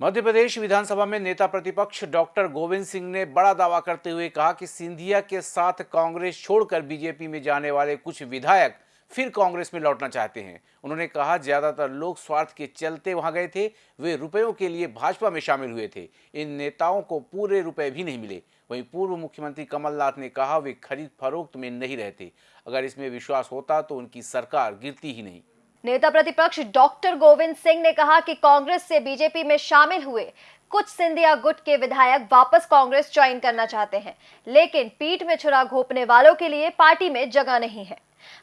मध्य प्रदेश विधानसभा में नेता प्रतिपक्ष डॉक्टर गोविंद सिंह ने बड़ा दावा करते हुए कहा कि सिंधिया के साथ कांग्रेस छोड़कर बीजेपी में जाने वाले कुछ विधायक फिर कांग्रेस में लौटना चाहते हैं। उन्होंने कहा, ज़्यादातर लोग स्वार्थ के चलते वहाँ गए थे, वे रुपयों के लिए भाजपा में शामिल हुए थे। इन नेताओं को पूरे रुपए भी नहीं मिले। वहीं पूर्व मुख्यमंत्री कमलनाथ ने कहा, वे खरीद फरोख्त में नहीं रहते। अगर इसमें विश्वास होता तो उनकी सरकार गिरती ही नहीं। नेता प्रतिपक्ष डॉक्टर गोविंद सिंह ने कहा कि कांग्रेस से बीजेपी में शामिल हुए कुछ सिंधिया गुट के विधायक वापस कांग्रेस ज्वाइन करना चाहते हैं, लेकिन पीठ में छुरा घोपने वालों के लिए पार्टी में जगह नहीं है।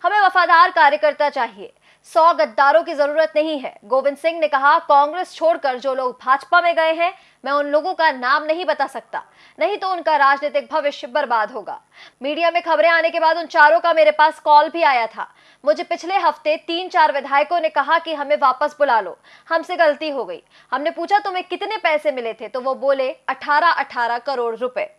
हमें वफादार कार्यकर्ता चाहिए। सौ गद्दारों की ज़रूरत नहीं है। गोविंद सिंह ने कहा, कांग्रेस छोड़कर जो लोग भाजपा में गए हैं, मैं उन लोगों का नाम नहीं बता सकता। नहीं तो उनका राजनीतिक भविष्य बर्बाद होगा। मीडिया में खबरें आने के बाद उन चारों का मेरे पास कॉल भी आया था। मुझे पिछले हफ़्ते तीन चार विधायकों ने कहा कि हमें वापस बुला लो। हमसे गलती हो गई। हमने पूछा, तुम्हें कितने पैसे मिले थे? तो वो बोले अठारह अठारह करोड़ रुपए।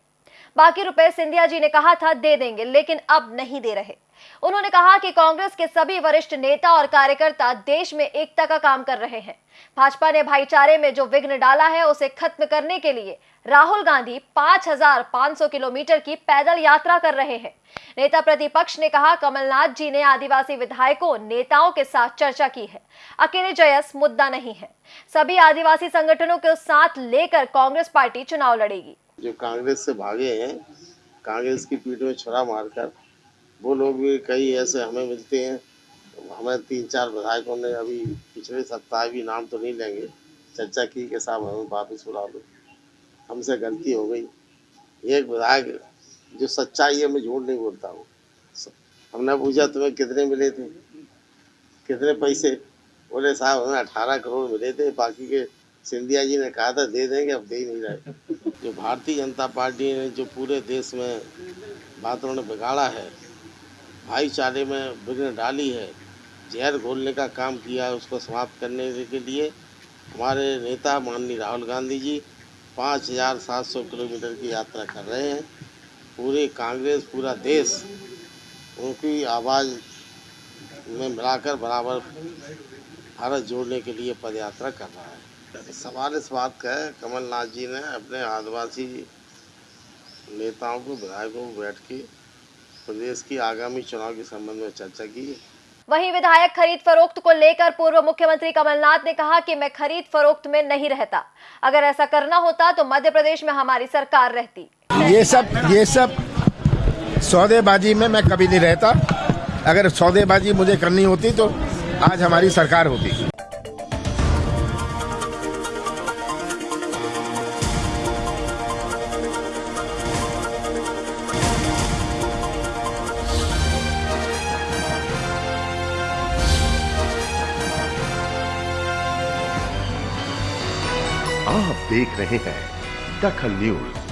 बाकी रुपए सिंधिया जी ने कहा था दे देंगे लेकिन अब नहीं दे रहे। उन्होंने कहा कि कांग्रेस के सभी वरिष्ठ नेता और कार्यकर्ता देश में एकता का काम कर रहे हैं। भाजपा ने भाईचारे में जो विघ्न डाला है उसे खत्म करने के लिए राहुल गांधी 5,500 किलोमीटर की पैदल यात्रा कर रहे हैं। नेता प्रतिपक्ष ने कहा कमलनाथ जी ने आदिवासी विधायकों नेताओं के साथ चर्चा की है। अकेले जयस मुद्दा नहीं है। सभी आदिवासी संगठनों के साथ लेकर कांग्रेस पार्टी चुनाव लड़ेगी। जो कांग्रेस से भागे हैं, कांग्रेस की पीठ में छुरा मारकर, वो लोग भी कई ऐसे हमें मिलते हैं हमें तीन चार विधायकों ने अभी पिछले सप्ताह भी नाम तो नहीं लेंगे, चर्चा की कि साहब हमें वापस बुला लो। हमसे गलती हो गई। एक विधायक जो सच्चाई है, मैं झूठ नहीं बोलता हूँ। हमने पूछा, तुम्हें कितने मिले थे? कितने पैसे? बोले, साहब, हमें अठारह करोड़ मिले थे, बाकी के सिंधिया जी ने कहा था, दे देंगे, अब दे ही नहीं रहे। जो भारतीय जनता पार्टी ने, जो पूरे देश में वातावरण बिगाड़ा है, भाईचारे में विघ्न डाली है, जहर घोलने का काम किया है उसको समाप्त करने के लिए, हमारे नेता माननीय राहुल गांधी जी पाँच हज़ार सात सौ किलोमीटर की यात्रा कर रहे हैं। पूरे कांग्रेस, पूरा देश उनकी आवाज़ में मिलाकर बराबर भारत जोड़ने के लिए पदयात्रा कर रहा है। सवाल इस बात का है कमलनाथ जी ने अपने आदिवासी नेताओं को विधायकों को बैठ के प्रदेश की आगामी चुनाव के संबंध में चर्चा की वहीं विधायक खरीद फरोख्त को लेकर पूर्व मुख्यमंत्री कमलनाथ ने कहा कि मैं खरीद फरोख्त में नहीं रहता। अगर ऐसा करना होता तो मध्य प्रदेश में हमारी सरकार रहती। ये सब ये सब सौदेबाजी में मैं कभी नहीं रहता। अगर सौदेबाजी मुझे करनी होती तो आज हमारी सरकार होती। आप देख रहे हैं दखल न्यूज़।